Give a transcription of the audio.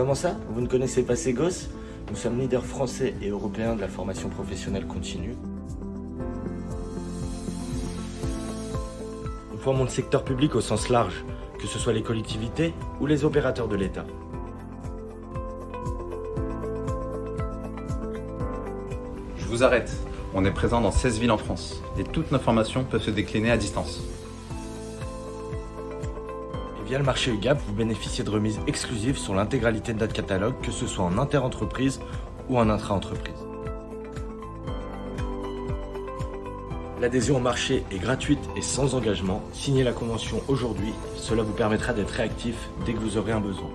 Comment ça Vous ne connaissez pas Ségos Nous sommes leaders français et européens de la formation professionnelle continue. Nous formons le secteur public au sens large, que ce soit les collectivités ou les opérateurs de l'État. Je vous arrête. On est présent dans 16 villes en France et toutes nos formations peuvent se décliner à distance. Et via le marché UGAP, vous bénéficiez de remises exclusives sur l'intégralité de notre catalogue, que ce soit en inter-entreprise ou en intra-entreprise. L'adhésion au marché est gratuite et sans engagement. Signez la convention aujourd'hui, cela vous permettra d'être réactif dès que vous aurez un besoin.